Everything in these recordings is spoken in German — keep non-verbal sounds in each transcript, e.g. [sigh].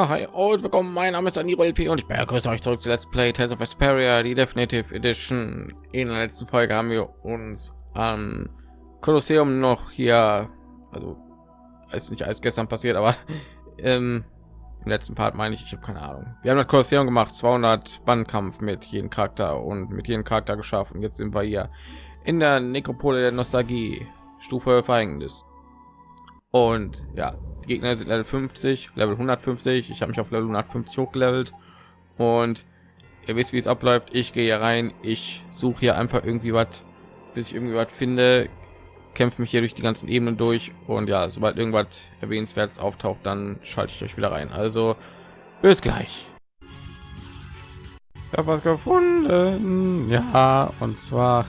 Ja, hi und willkommen. Mein Name ist Aniro LP und ich begrüße euch zurück zu Let's Play Tales of Vesperia, die Definitive Edition. In der letzten Folge haben wir uns am Kolosseum noch hier, also ist nicht alles gestern passiert, aber [laughs] ähm, im letzten Part meine ich, ich habe keine Ahnung. Wir haben das Kolosseum gemacht, 200 Bandkampf mit jedem Charakter und mit jedem Charakter geschafft. Und jetzt sind wir hier in der Nekropole der Nostalgie, Stufe Verhängnis. Und ja, Gegner sind Level 50, Level 150. Ich habe mich auf Level 150 hochgelevelt und ihr wisst, wie es abläuft. Ich gehe hier rein, ich suche hier einfach irgendwie was, bis ich irgendwie was finde, kämpfe mich hier durch die ganzen Ebenen durch und ja, sobald irgendwas erwähnenswertes auftaucht, dann schalte ich euch wieder rein. Also bis gleich. Ich habe was gefunden, ja, und zwar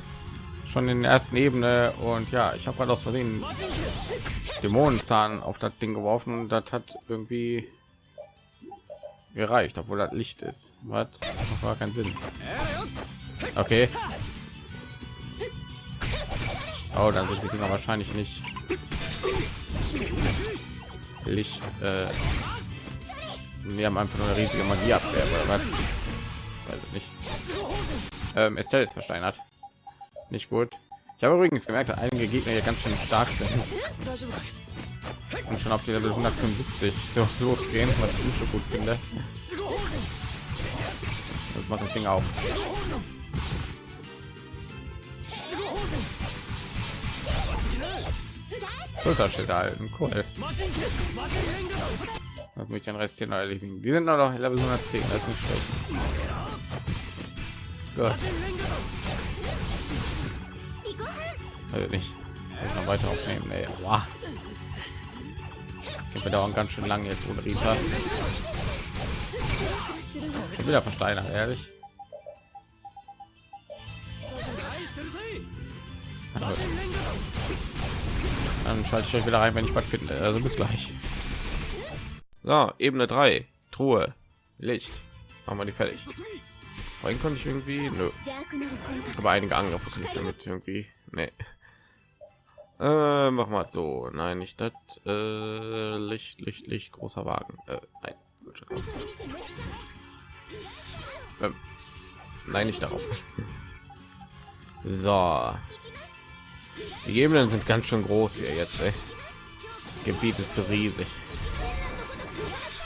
schon in der ersten Ebene und ja, ich habe gerade aus Versehen Dämonenzahn auf das Ding geworfen und das hat irgendwie gereicht, obwohl das Licht ist. Was? War kein Sinn. Okay. Oh, dann sind die wahrscheinlich nicht Licht. Äh, wir haben einfach nur eine riesige Magieabwehr oder was? Weiß ich nicht. Ähm, Estelle ist versteinert. Nicht gut. Ich habe übrigens gemerkt, dass einige Gegner hier ganz schön stark sind. Und schon auf die Level 175 so losgehen, was ich nicht so gut finde. Das macht das Ding auf. Schulterschild halten, cool. Das mich den Rest hier noch erledigen. Die sind noch Level 110, das ist nicht schlecht. Gut. Also nicht. Ich noch weiter aufnehmen. Nee. Wow. Wir dauern ganz schön lang jetzt ohne Rita. Ich wieder versteinert, ehrlich. [laughs] Dann schalte ich euch wieder rein, wenn ich was finde. Also bis gleich. So, Ebene 3. Truhe. Licht. Machen wir die fertig. Vorhin konnte ich irgendwie... Nö. Aber einige Angriffe nicht damit irgendwie... Nee. Äh, mach mal so. Nein, nicht das. Äh, Licht, Licht, Licht, großer Wagen. Äh, nein. Ähm, nein, nicht darauf. So. Die Ebenen sind ganz schön groß hier jetzt. Ey. Gebiet ist so riesig.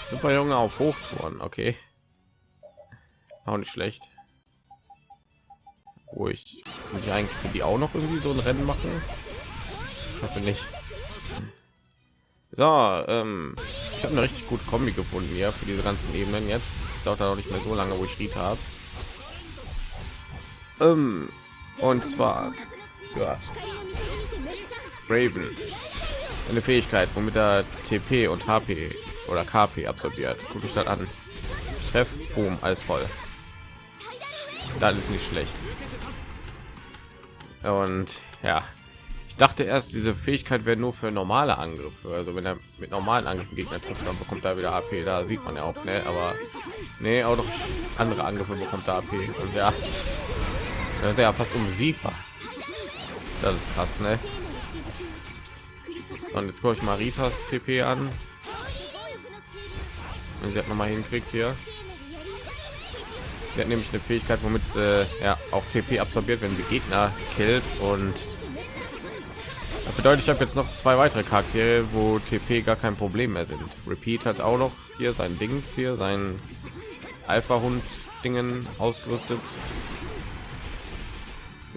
Super Junge auf Hochtouren, okay. Auch nicht schlecht. Wo ich, ich eigentlich die auch noch irgendwie so ein Rennen machen hoffe nicht. So ähm, ich habe eine richtig gute kombi gefunden hier für diese ganzen ebenen jetzt. Dauert auch nicht mehr so lange wo ich Ried habe ähm, und zwar ja, Raven. Eine Fähigkeit womit er TP und HP oder KP absorbiert. Gucke ich das an. Treff Boom als voll. Das ist nicht schlecht. Und ja ich dachte erst, diese Fähigkeit wäre nur für normale Angriffe. Also wenn er mit normalen Angriffen Gegner trifft, dann bekommt er wieder AP. Da sieht man ja auch, ne? Aber nee, auch noch andere Angriffe bekommt er AP. Und ja, das ist ja fast um Siefer. Das ist krass, ne? Und jetzt gucke ich mal Ritas TP an. Und sie hat noch mal hinkriegt hier. Sie hat nämlich eine Fähigkeit, womit sie ja auch TP absorbiert, wenn sie Gegner killt und bedeutet, ich habe jetzt noch zwei weitere Charaktere, wo TP gar kein Problem mehr sind. Repeat hat auch noch hier sein Ding hier, sein Alpha-Hund Dingen ausgerüstet.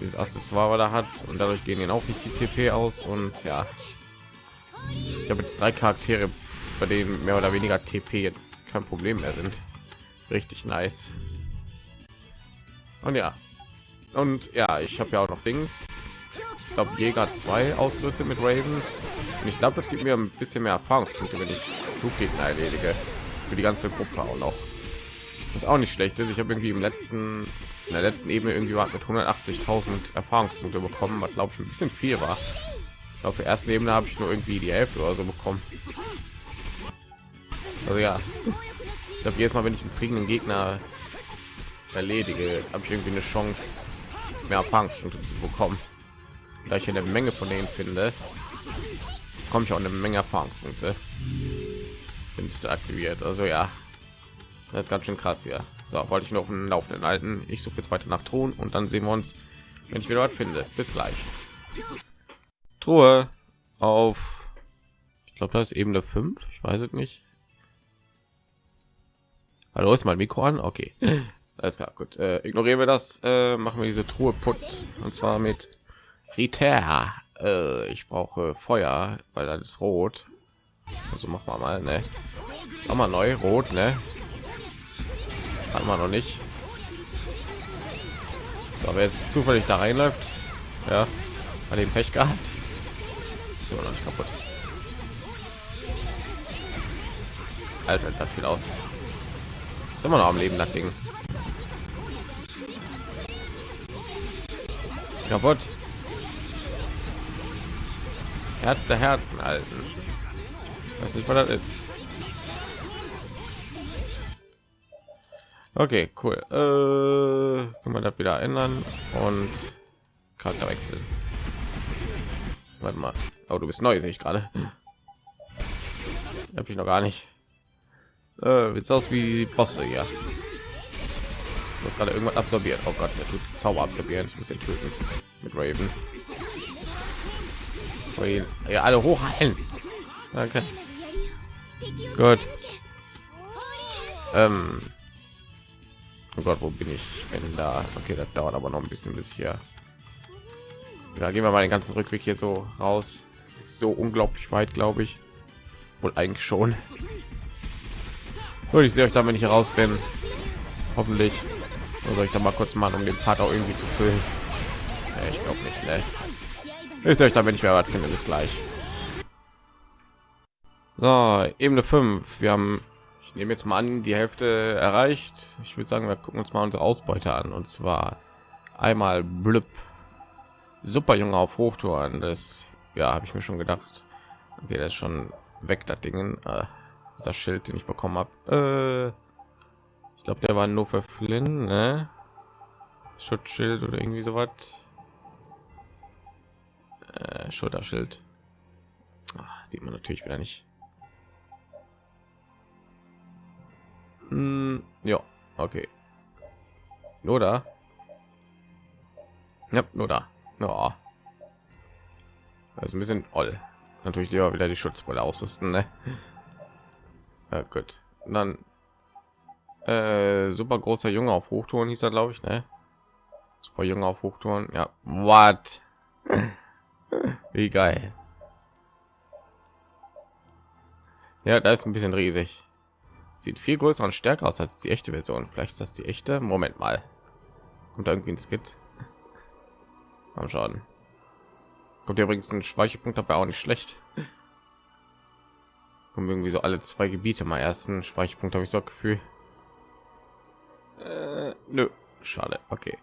Dieses Accessoire da hat und dadurch gehen ihn auch nicht die TP aus und ja. Ich habe jetzt drei Charaktere, bei denen mehr oder weniger TP jetzt kein Problem mehr sind. Richtig nice. Und ja. Und ja, ich habe ja auch noch Dings ich glaube Jäger 2 ausgerüstet mit Raven. Und ich glaube das gibt mir ein bisschen mehr Erfahrungspunkte wenn ich Fluggegner erledige. Für die ganze Gruppe auch noch. Das ist auch nicht schlecht ich habe irgendwie im letzten in der letzten Ebene irgendwie mit 180.000 Erfahrungspunkte bekommen was glaube ich ein bisschen viel war. Auf der ersten Ebene habe ich nur irgendwie die Hälfte oder so bekommen. Also ja ich glaube jedes Mal wenn ich einen fliegenden Gegner erledige habe ich irgendwie eine Chance mehr Erfahrungspunkte zu bekommen da ich eine Menge von denen finde, komme ich auch eine Menge Erfahrungspunkte. sind aktiviert. Also ja, das ist ganz schön krass hier. So, wollte ich nur auf den Laufenden halten. Ich suche jetzt weiter nach Truhen und dann sehen wir uns, wenn ich wieder was finde. Bis gleich. Truhe auf, ich glaube, das ist Ebene 5. Ich weiß es nicht. Hallo, ist mein Mikro an? Okay. [laughs] Alles klar, gut. Äh, ignorieren wir das. Äh, machen wir diese Truhe putt. Und zwar mit Rita. Äh, ich brauche Feuer, weil das ist rot. Also machen wir mal, ne? Auch mal neu, rot, ne? Hat man noch nicht. So, wer jetzt zufällig da reinläuft, ja, bei dem Pech gehabt. Immer noch nicht kaputt. Alter, das viel aus. Ist immer noch am Leben, das Ding. Kaputt. Herz der Herzen halten. Weiß nicht, was das ist. Okay, cool. Äh, kann man das wieder ändern und Charakter wechseln. Warte mal. Oh, du bist neu, sehe ich gerade. Habe ich noch gar nicht. Äh, sieht aus wie Bosse hier. Was gerade irgendwas absorbiert. Oh Gott, der tut Zauber absorbieren. Ich muss ihn töten mit Raven. Ja, alle hochheilen. Danke. Gut. Ähm, Oh Gott, wo bin ich? Wenn da. Okay, das dauert aber noch ein bisschen bis hier. Ja, gehen wir mal den ganzen Rückweg hier so raus. So unglaublich weit, glaube ich. Wohl eigentlich schon. Und ich sehe euch dann, wenn ich raus bin. Hoffentlich. Soll ich da mal kurz machen, um den Part auch irgendwie zu füllen? Ich glaube nicht, ne? Sehe euch dann, wenn ich mehr was finde. Bis gleich. So, Ebene 5. Wir haben ich nehme jetzt mal an, die Hälfte erreicht. Ich würde sagen, wir gucken uns mal unsere Ausbeute an. Und zwar einmal blüpp. Super Junge auf Hochtouren. Das ja, habe ich mir schon gedacht. Okay, das ist schon weg, das Ding. Äh, das Schild, den ich bekommen habe. Äh, ich glaube, der war nur für Flynn, ne? Schutzschild oder irgendwie so was. Äh, Schulterschild. Ach, sieht man natürlich wieder nicht. Hm, ja, okay. Nur da. Ja, nur da. Ja. Also ein bisschen oll. Natürlich lieber wieder die Schutzbrille ausrüsten, ne? [laughs] Ja, gut. Dann äh, super großer Junge auf Hochtouren hieß er, glaube ich, ne? Super Junge auf Hochtouren. Ja, what? [laughs] Wie geil. Ja, da ist ein bisschen riesig. Sieht viel größer und stärker aus als die echte Version. Vielleicht ist das die echte. Moment mal. Kommt da irgendwie ein Skit? Komm schon. Kommt übrigens ein Speicherpunkt dabei auch nicht schlecht. Kommen irgendwie so alle zwei Gebiete mal ersten Speicherpunkt habe ich so Gefühl. Äh, nö, schade. Okay.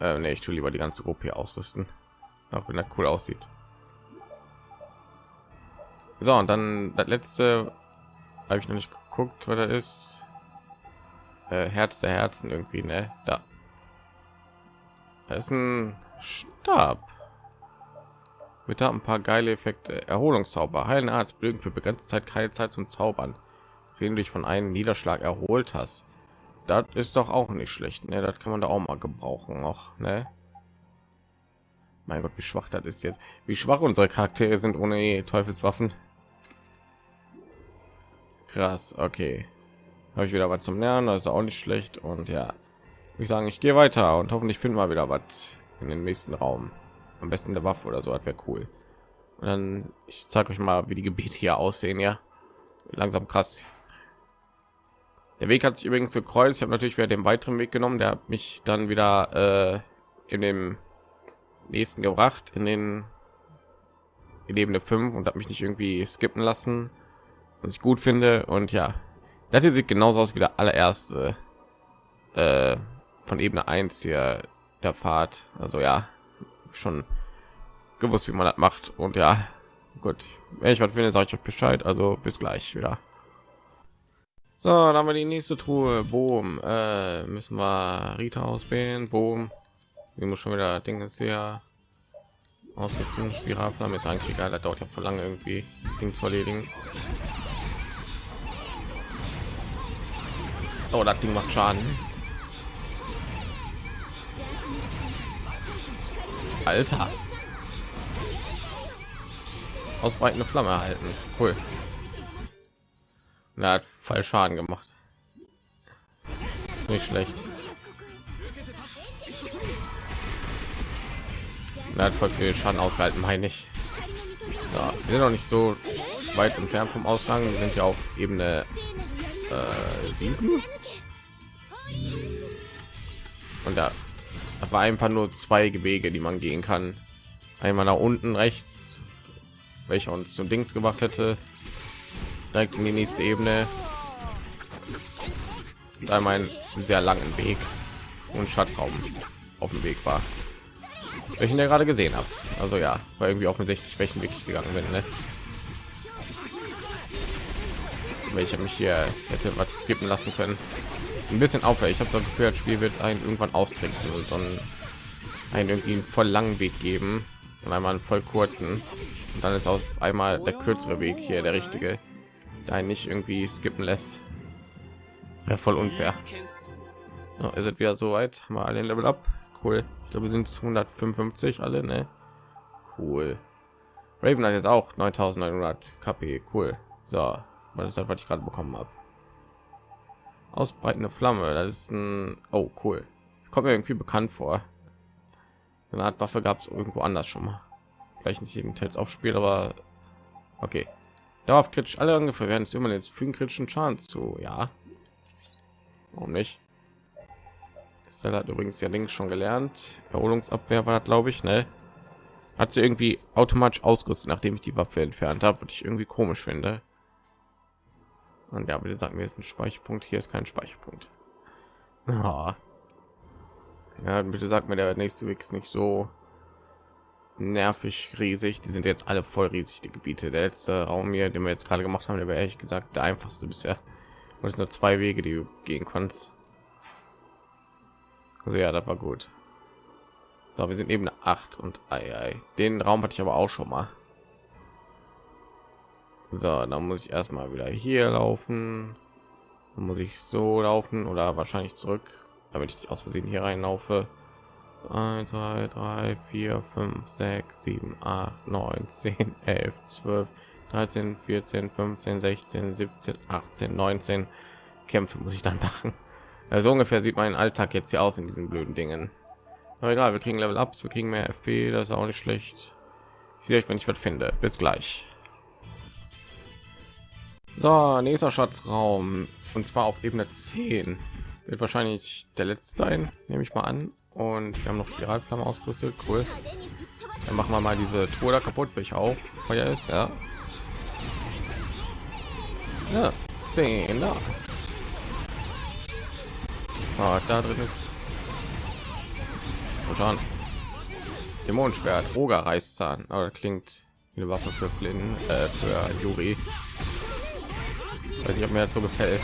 Äh, nee, ich tue lieber die ganze Gruppe ausrüsten, auch wenn er cool aussieht. So und dann das letzte habe ich noch nicht geguckt, was da ist. Äh, Herz der Herzen irgendwie, ne? Da. Da ist ein Stab. Mit ein paar geile Effekte. Erholungszauber. Heilen Arzt blöden für begrenzte Zeit keine Zeit zum Zaubern. Wenn du dich von einem Niederschlag erholt hast. Das ist doch auch nicht schlecht. Ne? Das kann man da auch mal gebrauchen. Noch, ne? Mein Gott, wie schwach das ist jetzt. Wie schwach unsere Charaktere sind ohne Teufelswaffen. Krass, okay. Habe ich wieder was zum Lernen, das ist auch nicht schlecht. Und ja, ich sagen, ich gehe weiter und hoffentlich finden wir wieder was in den nächsten Raum. Am besten der Waffe oder so, das wäre cool. Und dann ich zeige euch mal, wie die Gebiete hier aussehen, ja. Langsam krass. Der Weg hat sich übrigens gekreuzt. Ich habe natürlich wieder den weiteren Weg genommen. Der hat mich dann wieder äh, in dem nächsten gebracht, in den in Ebene 5 und hat mich nicht irgendwie skippen lassen was ich gut finde. Und ja das hier sieht genauso aus wie der allererste äh, von ebene 1 hier der fahrt also ja schon gewusst wie man das macht. Und ja gut. Wenn ich was finde sage ich euch bescheid. Also bis gleich wieder. So dann haben wir die nächste truhe. Boom. Äh, müssen wir rita auswählen. Boom wie muss schon wieder dinge sehr ausrüsten spiralarm ist eigentlich egal das dauert ja voll lange irgendwie ding zu erledigen Oh, das Ding macht Schaden. Alter. Ausbreitende Flamme erhalten. Cool. Er hat voll Schaden gemacht. Ist nicht schlecht. Er hat voll viel Schaden ausgehalten, meine ich. Ja, wir sind noch nicht so weit entfernt vom Ausgang. Wir sind ja auf Ebene äh, 7. Und da war einfach nur zwei Wege, die man gehen kann. Einmal nach unten rechts, welcher uns zum Dings gemacht hätte, direkt in die nächste Ebene. Einmal einen sehr langen Weg und Schatzraum auf dem Weg war. Welchen der gerade gesehen habt. Also ja, war irgendwie offensichtlich welchen Weg ich gegangen bin. Ne? Welcher mich hier hätte was skippen lassen können ein bisschen aufhört. Ich habe das Gefühl, das Spiel wird ein irgendwann austricksen und dann einen irgendwie einen voll langen Weg geben und einmal einen voll kurzen und dann ist aus einmal der kürzere Weg hier der richtige, der einen nicht irgendwie skippen lässt. Ja, voll unfair. Ja, ihr seid wieder so weit, mal alle Level ab. Cool. Ich glaube, wir sind 155 alle, ne? Cool. Raven hat jetzt auch 9900 KP. Cool. So, ist das, was ich gerade bekommen habe? ausbreitende Flamme. Das ist ein oh cool. Kommt mir irgendwie bekannt vor. Eine Art Waffe gab es irgendwo anders schon mal. Vielleicht nicht jeden Tels aufspielt, aber okay. Darauf kritisch alle ungefähr werden es immer jetzt für kritischen Schaden zu. Ja. Warum nicht? Stella hat übrigens ja links schon gelernt. Erholungsabwehr war das, glaube ich, ne? Hat sie irgendwie automatisch ausgerüstet, nachdem ich die Waffe entfernt habe, was ich irgendwie komisch finde. Und ja, bitte sagen wir ist ein Speicherpunkt. Hier ist kein Speicherpunkt. Ja, ja bitte sagt mir, der nächste Weg ist nicht so nervig riesig. Die sind jetzt alle voll riesig, die Gebiete. Der letzte Raum hier, den wir jetzt gerade gemacht haben, der wäre ehrlich gesagt der einfachste bisher. Und es nur zwei Wege, die du gehen kannst. Also ja, das war gut. So, wir sind eben 8 und ei, ei. den Raum hatte ich aber auch schon mal. So, dann muss ich erstmal wieder hier laufen. Dann muss ich so laufen oder wahrscheinlich zurück, damit ich aus Versehen hier reinlaufe. 1, 2, 3, 4, 5, 6, 7, 8, 9, 10, 11, 12, 13, 14, 15, 16, 17, 18, 19 Kämpfe muss ich dann [laughs] machen. Also ungefähr sieht mein Alltag jetzt hier aus in diesen blöden Dingen. Aber egal, wir kriegen Level Ups, wir kriegen mehr FP, das ist auch nicht schlecht. Ich sehe euch, wenn ich was finde. Bis gleich. So, nächster Schatzraum und zwar auf Ebene 10 wird wahrscheinlich der letzte sein, nehme ich mal an. Und wir haben noch Spiralflamme ausgerüstet, cool. Dann machen wir mal diese Tour da kaputt, welche auch Feuer ist, ja. Ja, 10 da. Oh, da drin ist schon Dämonenschwert, Oger Reißzahn, aber klingt wie eine Waffe für Flynn, äh, für Juri nicht ob mir das so gefällt.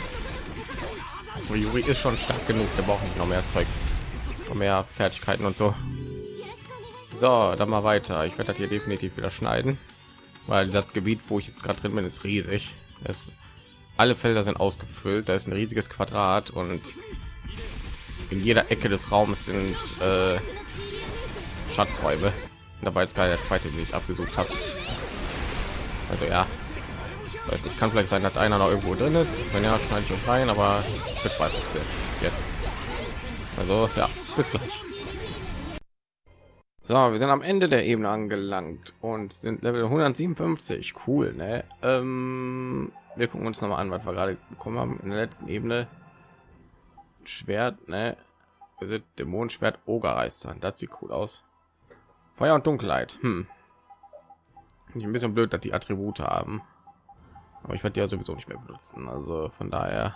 Aber Yuri ist schon stark genug wir brauchen noch mehr Zeug noch mehr Fertigkeiten und so. So dann mal weiter. Ich werde das hier definitiv wieder schneiden weil das Gebiet wo ich jetzt gerade drin bin ist riesig. Es alle Felder sind ausgefüllt. Da ist ein riesiges Quadrat und in jeder Ecke des Raums sind äh, Schatzräume. Dabei jetzt gerade der zweite den ich abgesucht habe also ja. Weiß nicht kann vielleicht sein dass einer noch irgendwo drin ist. Wenn ja schneide ich uns rein aber bezweifle jetzt. Also ja bis gleich. So wir sind am ende der ebene angelangt und sind level 157 cool ne? ähm, wir gucken uns noch mal an was wir gerade bekommen haben in der letzten ebene schwert ne? dämonenschwert ogerreister das sieht cool aus. Feuer und dunkelheit hm. ein bisschen blöd dass die attribute haben. Aber ich werde ja sowieso nicht mehr benutzen also von daher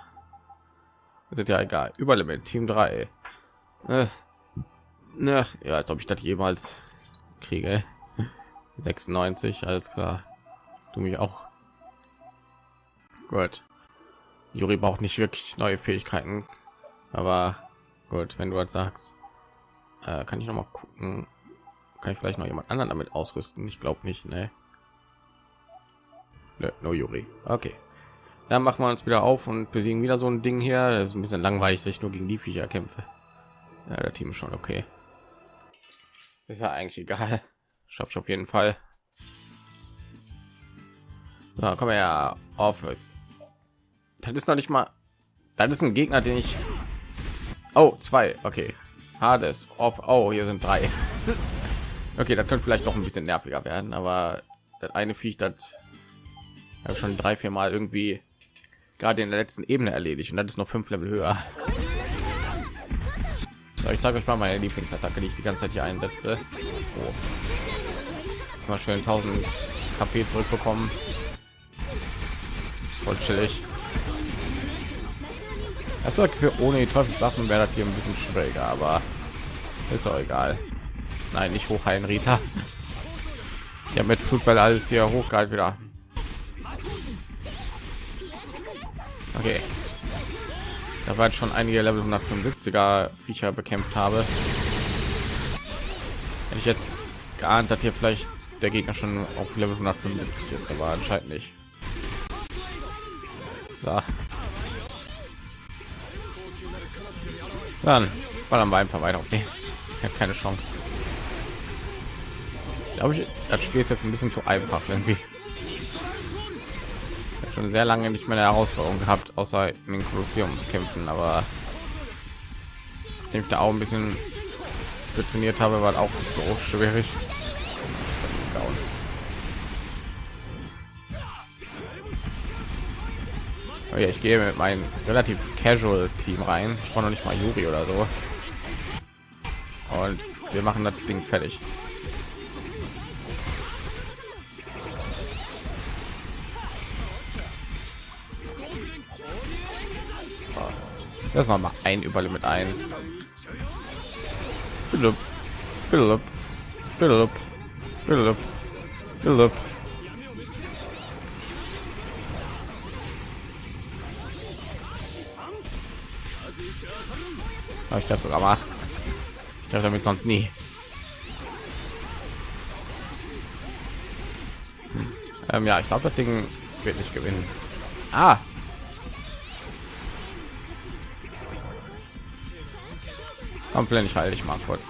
sind ja egal. Überlimit team 3 äh, ne, ja als ob ich das jemals kriege. [laughs] 96 alles klar. Du mich auch. Gut. Juri braucht nicht wirklich neue fähigkeiten aber gut wenn du was sagst äh, kann ich noch mal gucken kann ich vielleicht noch jemand anderen damit ausrüsten ich glaube nicht ne no Juri. Okay. dann machen wir uns wieder auf und besiegen wieder so ein Ding hier. Das ist ein bisschen langweilig, dass ich nur gegen die Viecher kämpfe. Ja, der Team ist schon okay. Ist ja eigentlich egal. Schaffe ich auf jeden Fall. Kommen wir ja auf. Das ist noch nicht mal. Das ist ein Gegner, den ich. Oh, zwei. Okay. Hades. Auf. Oh, hier sind drei. Okay, das könnte vielleicht noch ein bisschen nerviger werden, aber das eine Viech, das habe schon drei, vier Mal irgendwie gerade in der letzten Ebene erledigt und das ist noch fünf Level höher. So, ich zeige euch mal meine Lieblingsattacke, die ich die ganze Zeit hier einsetze. Oh. Mal schön 1000 KP zurückbekommen. Voll chillig. Also für ohne die Teufelswaffen wäre das hier ein bisschen schwieriger, aber ist doch egal. Nein, nicht hochheilen, Rita. Ja, mit Fußball alles hier hochgehalten wieder. Okay. Da war schon einige Level 175er Viecher bekämpft habe. Hätte ich jetzt geahnt, dass hier vielleicht der Gegner schon auf Level 175 ist, aber anscheinend nicht. So. Dann ballern wir einfach weiter auf den. Ich habe keine Chance. Glaube ich, das Spiel ist jetzt ein bisschen zu einfach irgendwie schon sehr lange nicht mehr eine Herausforderung gehabt, außer in den Kolosseumskämpfen, aber ich da auch ein bisschen trainiert habe, war auch so schwierig. Oh ja, ich gehe mit meinem relativ casual Team rein. Ich brauche noch nicht mal Juri oder so. Und wir machen das Ding fertig. Das mal mal ein Überlimit ein. Philipp, Philipp, Philipp, Philipp, Philipp. ich darf sogar mal. Ich darf damit sonst nie. Hm. Ähm, ja, ich glaube, das Ding wird nicht gewinnen. Ah, Komm, vielleicht ich mal kurz.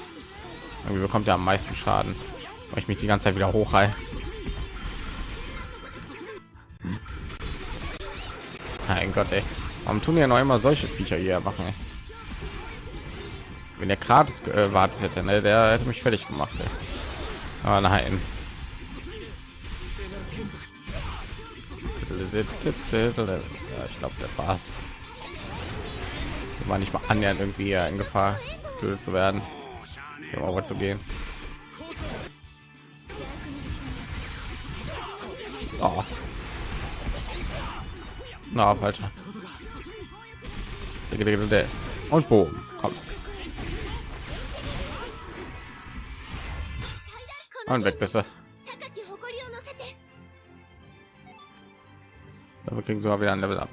Irgendwie bekommt er am meisten Schaden, weil ich mich die ganze Zeit wieder hochheil. Mein Gott, ey. Warum tun ja noch immer solche Viecher hier machen? Ey? Wenn der gratis gewartet hätte, ne, der hätte mich fertig gemacht. Ey. Aber nein. Ja, ich glaube, der war's. War nicht mal annähernd irgendwie in Gefahr getötet zu werden, um zu gehen. Oh. Na, falsch. Und boom, komm. Und weg besser. Wir kriegen sogar wieder ein Level ab.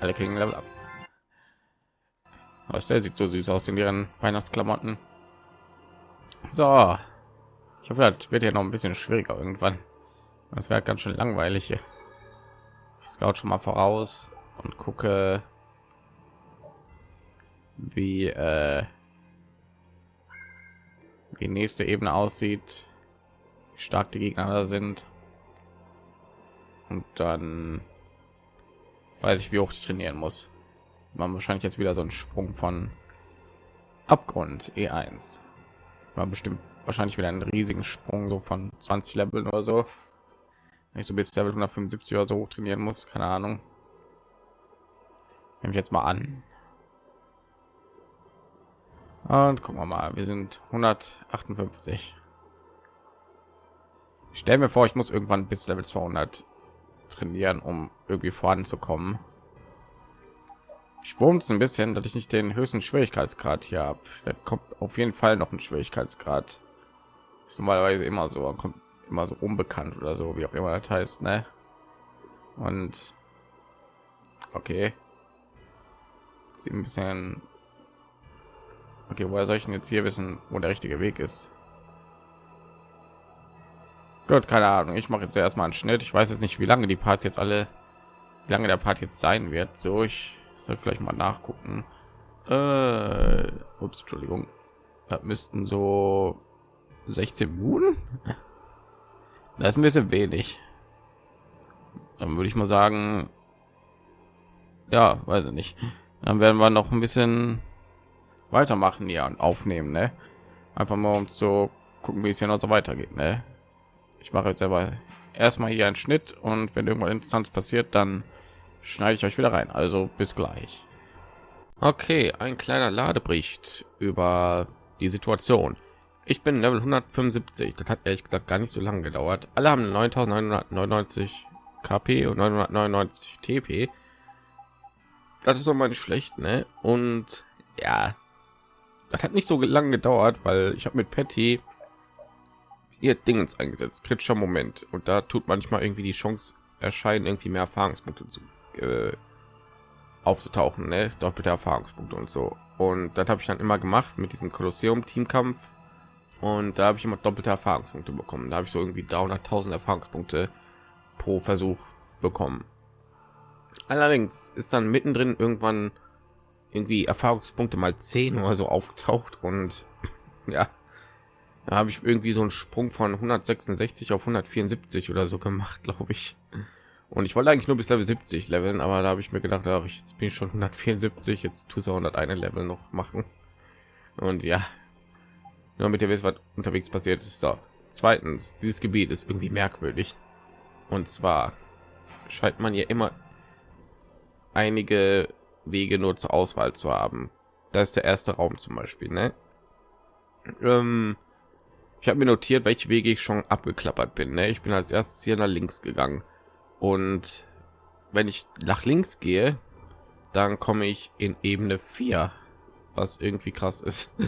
Alle kriegen Level ab. Was der sieht so süß aus in ihren Weihnachtsklamotten. So, ich hoffe, das wird ja noch ein bisschen schwieriger irgendwann. Das wäre ganz schön langweilig hier. Ich scout schon mal voraus und gucke, wie äh, die nächste Ebene aussieht, wie stark die Gegner da sind. Und dann weiß ich, wie hoch ich trainieren muss man wahrscheinlich jetzt wieder so ein Sprung von Abgrund E1. War bestimmt wahrscheinlich wieder einen riesigen Sprung so von 20 Level oder so. Ich so bis Level 175 oder so hoch trainieren muss, keine Ahnung. Nehme ich jetzt mal an. Und gucken wir mal, wir sind 158. Stell mir vor, ich muss irgendwann bis Level 200 trainieren, um irgendwie voranzukommen. Ich wurmt ein bisschen, dass ich nicht den höchsten Schwierigkeitsgrad hier habe. Da kommt auf jeden Fall noch ein Schwierigkeitsgrad. Ist normalerweise immer so, kommt immer so unbekannt oder so, wie auch immer das heißt, ne? Und okay, sieht ein bisschen. Okay, woher soll ich denn jetzt hier wissen, wo der richtige Weg ist? Gut, keine Ahnung. Ich mache jetzt erstmal einen Schnitt. Ich weiß jetzt nicht, wie lange die Parts jetzt alle, wie lange der Part jetzt sein wird. So, ich sollte vielleicht mal nachgucken. Äh, ups, Entschuldigung. Das müssten so 16 Minuten. Das ist ein bisschen wenig. Dann würde ich mal sagen, ja, weiß ich nicht. Dann werden wir noch ein bisschen weitermachen hier und aufnehmen, ne? Einfach mal um zu gucken, wie es hier noch so weitergeht, ne? Ich mache jetzt aber erstmal hier einen Schnitt und wenn irgendwann interessant passiert, dann schneide ich euch wieder rein. Also bis gleich. Okay, ein kleiner Ladebericht über die Situation. Ich bin Level 175. Das hat ehrlich gesagt gar nicht so lange gedauert. Alle haben 9999 KP und 999 TP. Das ist doch mal nicht schlecht, ne? Und ja, das hat nicht so lange gedauert, weil ich habe mit Patty ihr Dingens eingesetzt, kritischer Moment. Und da tut manchmal irgendwie die Chance erscheinen, irgendwie mehr Erfahrungspunkte zu äh, aufzutauchen, ne? doppelte Erfahrungspunkte und so. Und das habe ich dann immer gemacht mit diesem Kolosseum Teamkampf. Und da habe ich immer doppelte Erfahrungspunkte bekommen. Da habe ich so irgendwie 300.000 Erfahrungspunkte pro Versuch bekommen. Allerdings ist dann mittendrin irgendwann irgendwie Erfahrungspunkte mal 10 oder so aufgetaucht und [laughs] ja, da habe ich irgendwie so einen Sprung von 166 auf 174 oder so gemacht, glaube ich. Und ich wollte eigentlich nur bis Level 70 leveln, aber da habe ich mir gedacht, ach, ich jetzt bin ich schon 174, jetzt du 101 Level noch machen. Und ja, nur mit ihr wisst, was unterwegs passiert ist. So, zweitens, dieses Gebiet ist irgendwie merkwürdig. Und zwar scheint man hier immer einige Wege nur zur Auswahl zu haben. Das ist der erste Raum zum Beispiel. Ne? Ähm, ich habe mir notiert, welche Wege ich schon abgeklappert bin. Ne? Ich bin als erstes hier nach links gegangen und wenn ich nach links gehe, dann komme ich in Ebene 4, was irgendwie krass ist. [laughs]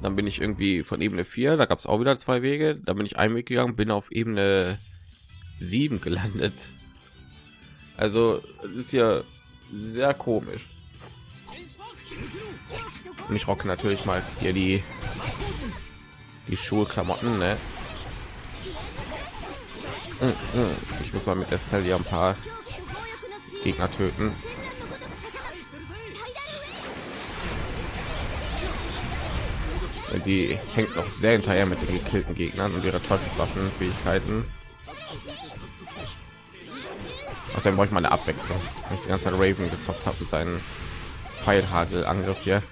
Dann bin ich irgendwie von Ebene 4, da gab es auch wieder zwei Wege. Da bin ich einen Weg gegangen, bin auf Ebene 7 gelandet. Also ist ja sehr komisch. Und ich rocke natürlich mal hier die die Schulklamotten, ne? Hm, hm. Ich muss mal mit Estelle hier ein paar Gegner töten. Die hängt noch sehr hinterher mit den gekillten Gegnern und ihre Teufelswaffenfähigkeiten. Außerdem brauche ich mal eine Abwechslung. Ich die ganze Zeit Raven gezockt habe mit seinen Pfeilhagel-Angriff hier.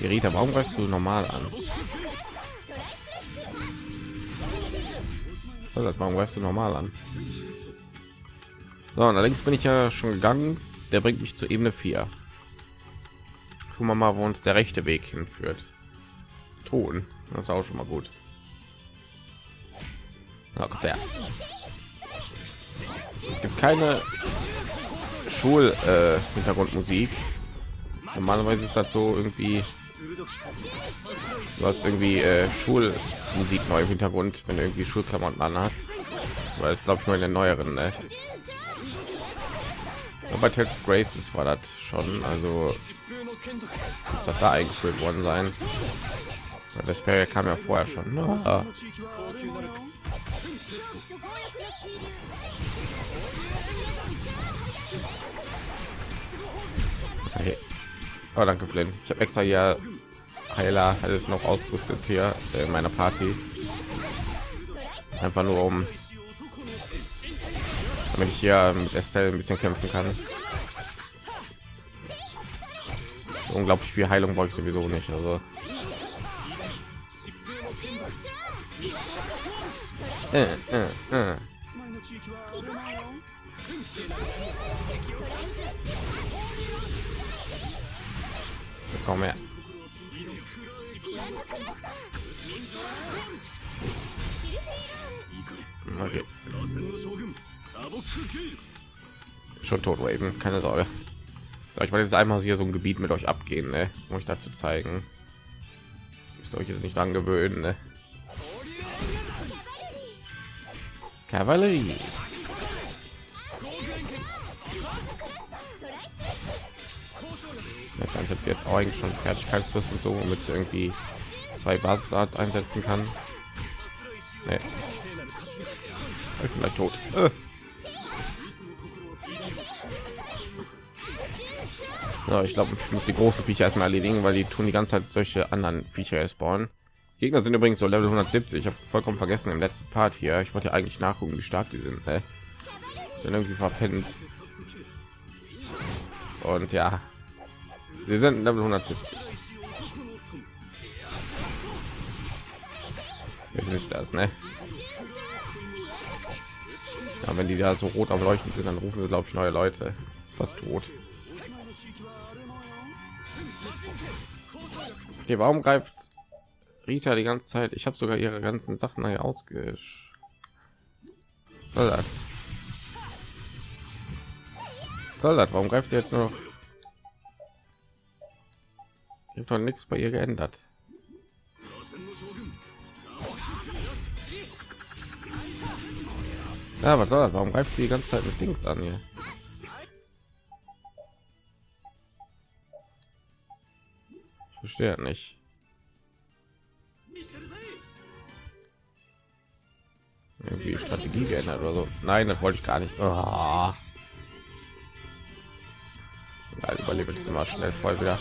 Rita, warum greifst du normal an? Das warum greifst du normal an? So, allerdings bin ich ja schon gegangen. Der bringt mich zur Ebene 4. Gucken wir mal, wo uns der rechte Weg hinführt. Ton, das ist auch schon mal gut. Da kommt der. Gibt keine Schul äh, Hintergrundmusik. Normalerweise ist das so irgendwie Du hast irgendwie äh, Schulmusik neu im Hintergrund, wenn du irgendwie Schulklamotten an hast. Weil es glaube ich mal in den neueren. Ne? bei Tales of Graces war das schon, also muss das da eingeführt worden sein. Das kam ja vorher schon. Ne? Ah. Oh, danke, Flynn. Ich habe extra hier Heiler alles noch ausgerüstet hier in meiner Party. Einfach nur um damit ich hier mit Estelle ein bisschen kämpfen kann. Unglaublich viel Heilung brauche ich sowieso nicht. Also äh, äh, äh. Komm her. Okay. Schon tot, Raven, keine Sorge. Ich wollte jetzt einmal hier so ein Gebiet mit euch abgehen, ne? um euch dazu zeigen. Müsst euch jetzt nicht dran gewöhnen. Ne? Kavallerie. Das Ganze jetzt auch eigentlich schon Fertigkeitsfluss und so, damit irgendwie zwei Basisarts einsetzen kann. Nee. Ich bin gleich tot. Äh. Ja, ich glaube, ich muss die großen Viecher erstmal erledigen, weil die tun die ganze Zeit solche anderen Viecher spawnen. Gegner sind übrigens so Level 170. Ich habe vollkommen vergessen im letzten Part hier. Ich wollte ja eigentlich nachgucken, wie stark die sind. Ne? Sind irgendwie verpennt. Und ja, sie sind Level 170. Jetzt wisst das, ne? Ja, wenn die da so rot am leuchten sind, dann rufen sie glaube ich neue Leute. Fast tot. Okay, warum greift Rita die ganze Zeit? Ich habe sogar ihre ganzen Sachen hier ausgesch. Soll das? Warum greift sie jetzt noch? Ich habe doch nichts bei ihr geändert. Ja, was soll das? Warum greift sie die ganze Zeit mit Dings an hier? Ich verstehe nicht. Irgendwie Strategie geändert oder so. Nein, das wollte ich gar nicht. Oh. Ja, überlebe ich mal schnell voll wieder.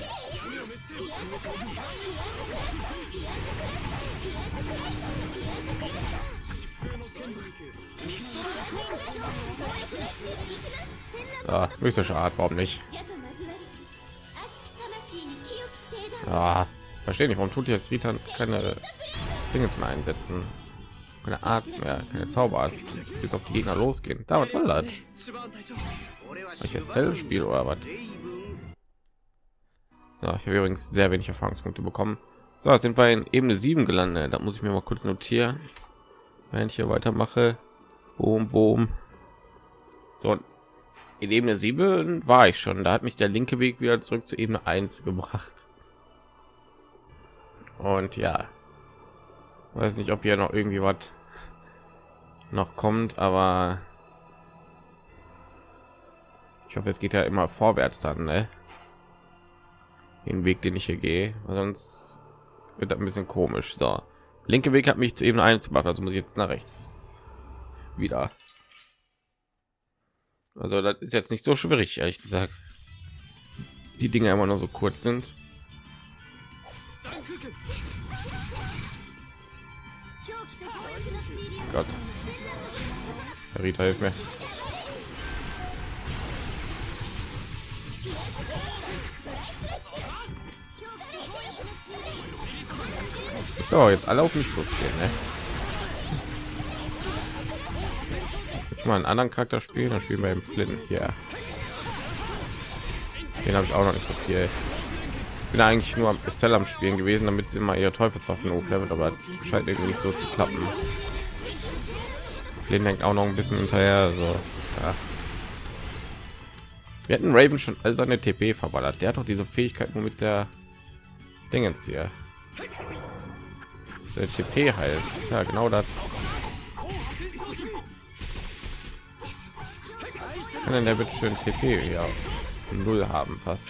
Ah, mystische Art, warum nicht? Ah, verstehe nicht, warum tut jetzt Rita keine Dinge mehr einsetzen? Keine Arzt mehr, keine Zauberarzt, bis auf die Gegner losgehen. Da was soll das? Welches Zellspiel oder was? Ja, ich habe übrigens sehr wenig Erfahrungspunkte bekommen. So, jetzt sind wir in Ebene 7 gelandet. Da muss ich mir mal kurz notieren, wenn ich hier weitermache. Boom, boom. So, in Ebene 7 war ich schon. Da hat mich der linke Weg wieder zurück zu Ebene 1 gebracht. Und ja, weiß nicht, ob hier noch irgendwie was noch kommt, aber ich hoffe, es geht ja immer vorwärts dann, ne? Den Weg, den ich hier gehe, sonst wird ein bisschen komisch. So, linke Weg hat mich zu Ebene 1 gemacht, also muss ich jetzt nach rechts wieder. Also das ist jetzt nicht so schwierig, ehrlich gesagt. Die Dinge immer nur so kurz sind. Gott. Rita hilft mir. So, jetzt alle auf mich gehen, ne? Jetzt mal einen anderen Charakter spielen, dann spielen wir im Flynn hier. Den habe ich auch noch nicht so viel. Bin eigentlich nur am Estelle am Spielen gewesen, damit sie mal ihre Teufelswaffen hochleveln, aber scheint irgendwie nicht so zu klappen. Flynn hängt auch noch ein bisschen hinterher, also ja. Wir hätten Raven schon all seine TP verballert. Der hat doch diese Fähigkeit nur mit der Dingens hier. Der TP heilt. Ja, genau das. Kann denn der wird schön TP ja null haben fast.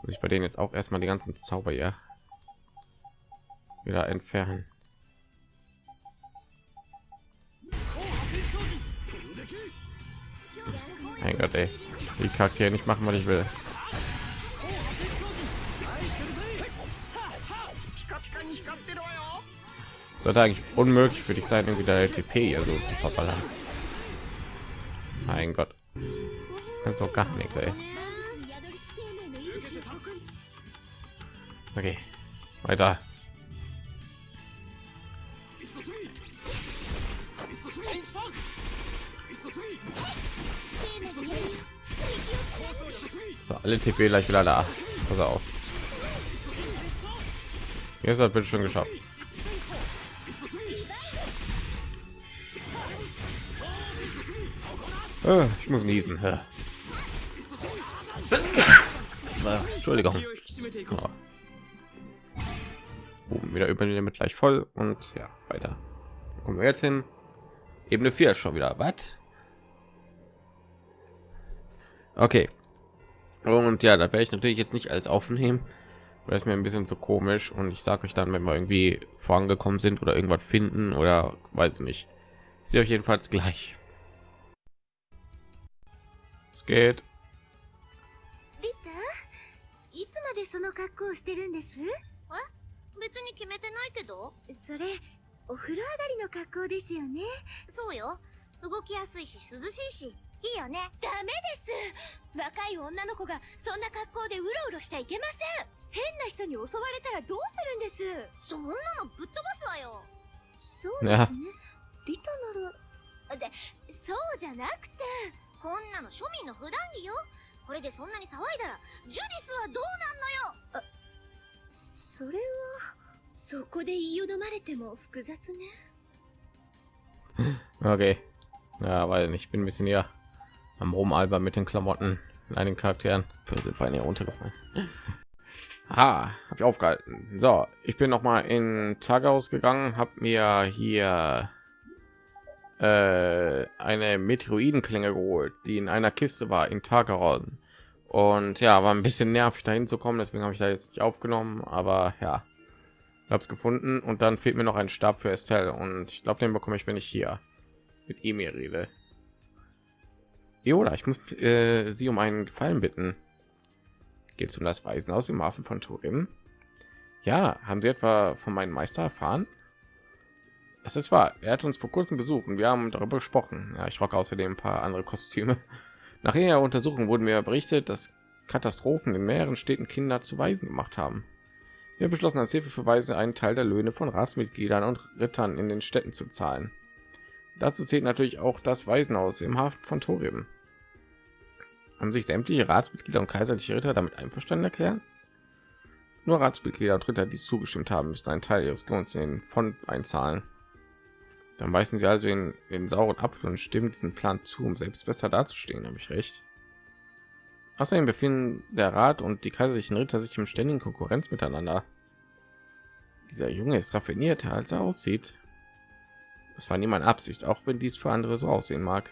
Muss ich bei denen jetzt auch erstmal die ganzen Zauber ja wieder entfernen. Mein Gott, ey. Die Charaktere nicht machen, was ich will. Sollte eigentlich unmöglich für dich sein, irgendwie der LTP ja so zu verballern. Mein Gott. Kannst auch gar nicht, ey. Okay. Weiter. So, alle TP gleich wieder da. Pass auf. Jetzt hat bitte schon geschafft. Ah, ich muss niesen. Ja. Entschuldigung. Oben wieder über mit gleich voll und ja weiter. Kommen wir jetzt hin. Ebene 4 schon wieder. Was? Okay. Und ja, da werde ich natürlich jetzt nicht alles aufnehmen, das ist mir ein bisschen zu komisch und ich sage euch dann wenn wir irgendwie vorangekommen sind oder irgendwas finden oder weiß nicht sie euch jedenfalls gleich es geht いつまでその格好をしてるんですえ別に決めてないけどそれお風呂上がりの格好ですよねそうよ動きやすいし涼しいし いいよね。ダメです。若い女の子がそんな格好でうろうろしちゃいけません。変な人に襲われたらどうするんです？そんなのぶっ飛ばすわよ。そうですね。リタならでそうじゃなくて。こんなの庶民の普段着よ。これでそんなに騒いだらジュディスはどうなんのよ。それは？そこで言いよどまれても複雑ね。okay ja weil ich bin ein bisschen ja am rumalber mit den klamotten einigen charakteren. Für sind beine runtergefallen. Ah, habe ich aufgehalten. So ich bin noch mal in tagaus gegangen habe mir hier äh, eine meteoroidenklinge geholt die in einer kiste war in tagaron und ja war ein bisschen nervig dahin zu kommen deswegen habe ich da jetzt nicht aufgenommen aber ja. Habe es gefunden und dann fehlt mir noch ein stab für estelle und ich glaube den bekomme ich wenn ich hier mit ihm rede oder ich muss äh, sie um einen gefallen bitten. Geht um das weisen aus dem hafen von turin? Ja haben sie etwa von meinem meister erfahren? Das ist wahr. Er hat uns vor kurzem besucht wir haben darüber gesprochen. Ja ich rocke außerdem ein paar andere kostüme. Nach ihrer untersuchung wurden mir berichtet dass katastrophen in mehreren städten kinder zu weisen gemacht haben. Wir beschlossen als hilfe für weise einen teil der löhne von ratsmitgliedern und rittern in den städten zu zahlen. Dazu zählt natürlich auch das waisenhaus im hafen von torim haben sich sämtliche ratsmitglieder und kaiserliche ritter damit einverstanden erklären nur ratsmitglieder und ritter die zugestimmt haben müssen einen teil ihres lohns in von einzahlen. Dann weisen sie also in den sauren apfel und stimmen diesen plan zu um selbst besser dazustehen habe ich recht? Außerdem befinden der rat und die kaiserlichen ritter sich im ständigen konkurrenz miteinander. Dieser junge ist raffinierter als er aussieht. Es war niemand absicht auch wenn dies für andere so aussehen mag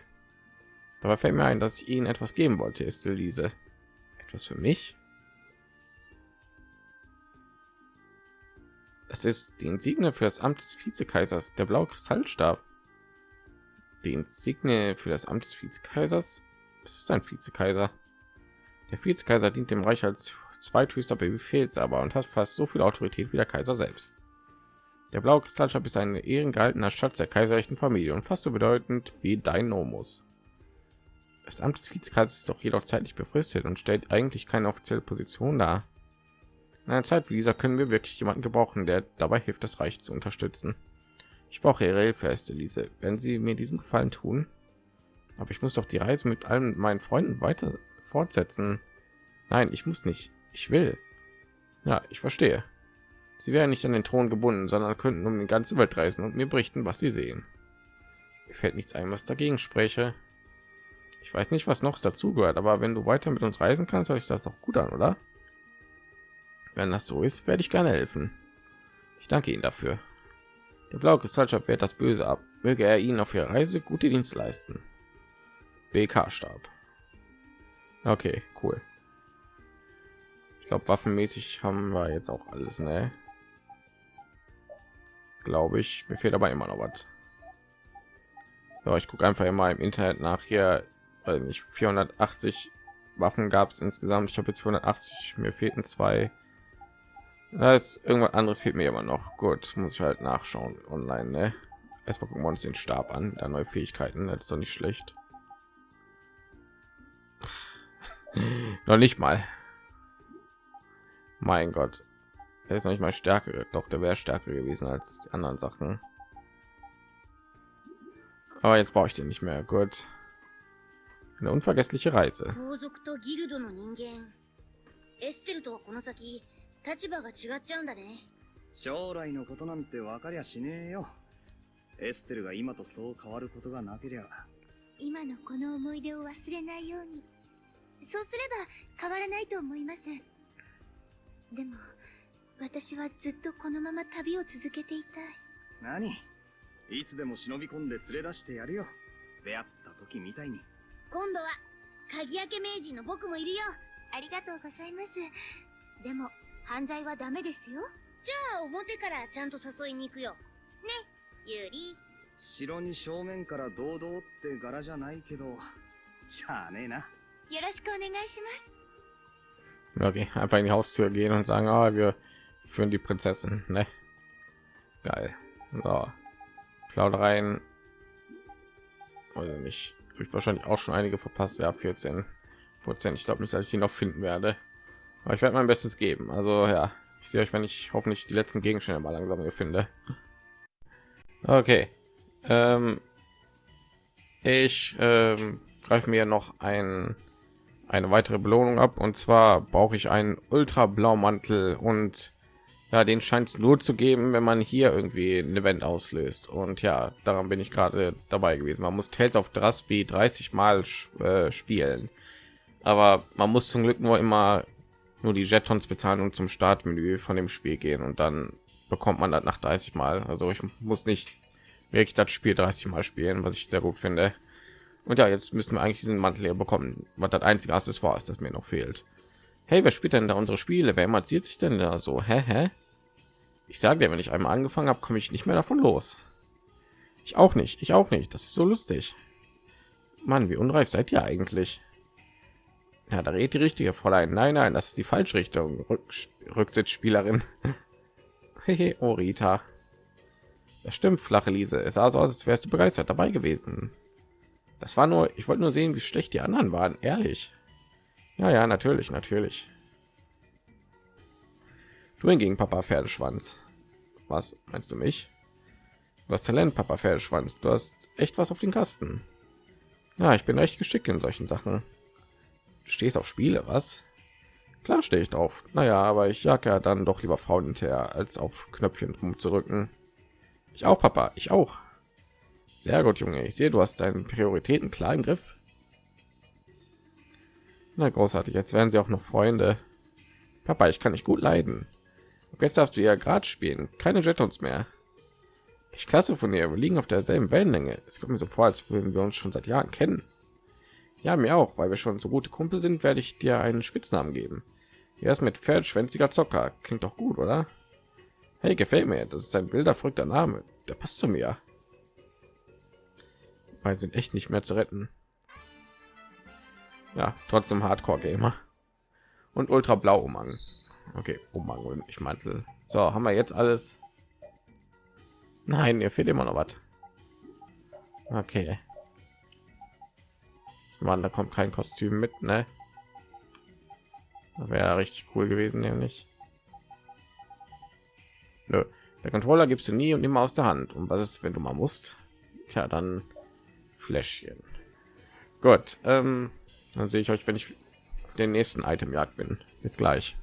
dabei fällt mir ein dass ich ihnen etwas geben wollte ist diese etwas für mich das ist die Insigne für das Amt des Vizekaisers, der blaue Kristallstab. Die Insigne für das Amt des Vizekaisers. Es ist ein Vizekaiser. Der Vizekaiser dient dem Reich als zweithöchster Befehlshaber und hat fast so viel Autorität wie der Kaiser selbst. Der blaue Kristallstab ist ein ehrengehaltener Schatz der kaiserlichen Familie und fast so bedeutend wie dein Nomus. Das Amt des Vizekaisers ist doch jedoch zeitlich befristet und stellt eigentlich keine offizielle Position dar. In einer Zeit wie dieser können wir wirklich jemanden gebrauchen, der dabei hilft, das Reich zu unterstützen. Ich brauche Ihre Hilfe, Erste Lise, wenn Sie mir diesen Gefallen tun. Aber ich muss doch die Reise mit allen meinen Freunden weiter fortsetzen. Nein, ich muss nicht. Ich will. Ja, ich verstehe. Sie wären nicht an den Thron gebunden, sondern könnten um die ganze Welt reisen und mir berichten, was sie sehen. Mir fällt nichts ein, was dagegen spreche. Ich weiß nicht, was noch dazu gehört, aber wenn du weiter mit uns reisen kannst, soll ich das doch gut an, oder? Wenn das so ist, werde ich gerne helfen. Ich danke Ihnen dafür. Der blaue Kristallstab wehrt das Böse ab. Möge er Ihnen auf Ihrer Reise gute Dienst leisten. BK-Stab. Okay, cool. Ich glaube, waffenmäßig haben wir jetzt auch alles, ne? Glaube ich. Mir fehlt aber immer noch was. So, ich gucke einfach immer im Internet nach hier, weil nicht 480 Waffen gab es insgesamt. Ich habe jetzt 480. Mir fehlten zwei da ist irgendwas anderes fehlt mir immer noch. Gut, muss ich halt nachschauen online. Ne? Erstmal gucken wir uns den Stab an, da neue Fähigkeiten. Das ist doch nicht schlecht. [laughs] noch nicht mal. Mein Gott, er ist noch nicht mal stärker. Doch, der wäre stärker gewesen als die anderen Sachen. Aber jetzt brauche ich den nicht mehr. Gut. Eine unvergessliche Reise. 立場が違っちゃうんだね将来のことなんて分かりゃしねえよエステルが今とそう変わることがなけりゃ今のこの思い出を忘れないようにそうすれば変わらないと思いますでも私はずっとこのまま旅を続けていたい何いつでも忍び込んで連れ出してやるよ出会った時みたいに今度は鍵開け名人の僕もいるよありがとうございますでも犯罪はダメですよじゃあ表からちゃんと誘いに行くよねユリ城に正面から堂々って柄じゃないけど、しゃあねえな。よろしくお願いします Okay, einfach in die Haustür gehen und sagen, ah, wir führen die Prinzessin, ne? Geil. So. Plaudereien. Also nicht. Ich wahrscheinlich auch schon einige verpasst. Ja, 14 Prozent. Ich glaube nicht, dass ich die noch finden werde. Aber ich werde mein Bestes geben. Also ja, ich sehe euch, wenn ich hoffentlich die letzten Gegenstände mal langsam hier finde. Okay. Ähm, ich ähm, greife mir noch ein eine weitere Belohnung ab und zwar brauche ich einen ultra blaumantel und ja den scheint es nur zu geben wenn man hier irgendwie ein event auslöst. Und ja daran bin ich gerade dabei gewesen. Man muss Tales of Drasby 30 mal äh, spielen. Aber man muss zum glück nur immer nur die jetons bezahlen und zum startmenü von dem spiel gehen. Und dann bekommt man das nach 30 mal. Also ich muss nicht wirklich das spiel 30 mal spielen was ich sehr gut finde. Und ja, jetzt müssen wir eigentlich diesen Mantel hier bekommen, was das einzige Accessoire ist, das mir noch fehlt. Hey, wer spielt denn da unsere Spiele? Wer erzählt sich denn da so? Hä, hä? Ich sage dir, wenn ich einmal angefangen habe, komme ich nicht mehr davon los. Ich auch nicht, ich auch nicht. Das ist so lustig. Mann, wie unreif seid ihr eigentlich? Ja, da redet die richtige Fräulein. Nein, nein, das ist die falsche Richtung. Rück Rücksitzspielerin. [laughs] Hehe, oh Rita. Das stimmt, flache Liese. Es sah so aus, als wärst du begeistert dabei gewesen. Das war nur, ich wollte nur sehen, wie schlecht die anderen waren. Ehrlich. Ja, ja, natürlich, natürlich. Du hingegen, Papa Pferdeschwanz. Was meinst du mich? Du hast Talent, Papa Pferdeschwanz. Du hast echt was auf den Kasten. Ja, ich bin recht geschickt in solchen Sachen. Du stehst auf Spiele, was? Klar stehe ich drauf. Naja, aber ich jag ja dann doch lieber Frauen hinterher, als auf Knöpfchen rumzurücken. Ich auch, Papa. Ich auch. Sehr gut, Junge. Ich sehe, du hast deinen Prioritäten klar im Griff. Na großartig. Jetzt werden sie auch noch Freunde. Papa, ich kann nicht gut leiden. Jetzt darfst du ja gerade spielen. Keine Jetons mehr. Ich klasse von dir. Wir liegen auf derselben Wellenlänge. Es kommt mir so vor, als würden wir uns schon seit Jahren kennen. Ja, mir auch, weil wir schon so gute Kumpel sind, werde ich dir einen Spitznamen geben. Er ist mit Pferdschwänziger Zocker. Klingt doch gut, oder? Hey, gefällt mir. Das ist ein bilderverrückter Name. Der passt zu mir weil sind echt nicht mehr zu retten. Ja, trotzdem Hardcore Gamer und Ultra Blau Umhang. Okay, Umhang ich Mantel. So, haben wir jetzt alles? Nein, ihr fehlt immer noch was. Okay. Mann, da kommt kein Kostüm mit, ne? Wäre richtig cool gewesen, nämlich. Nö. Der Controller gibst du nie und immer aus der Hand. Und was ist, wenn du mal musst? Tja, dann Fläschchen. Gut, ähm, dann sehe ich euch, wenn ich den nächsten Item jagd bin. Bis gleich.